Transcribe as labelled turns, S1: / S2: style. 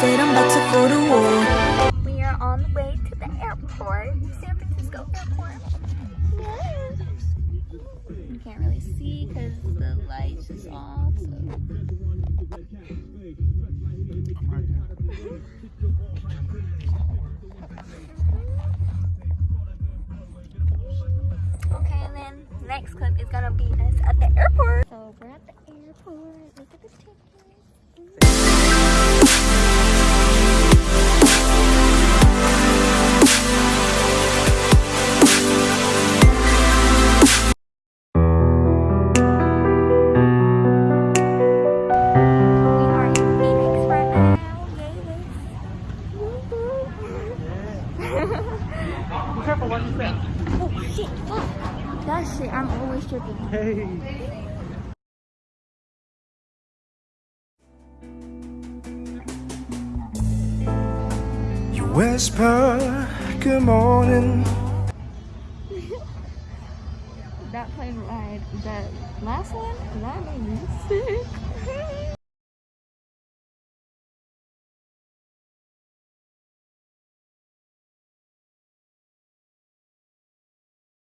S1: said I'm about to go to war.
S2: We are on the way to the airport, San Francisco airport. Yeah. You can't really see because the light is off. So. okay, then next clip is gonna be us at the airport. So we're at the airport. Look at this table. Yes. Careful, watch your step. Oh shit! Fuck. That shit, I'm always tripping. Hey.
S3: You whisper, good morning.
S2: That plane ride, that last one, that made me sick.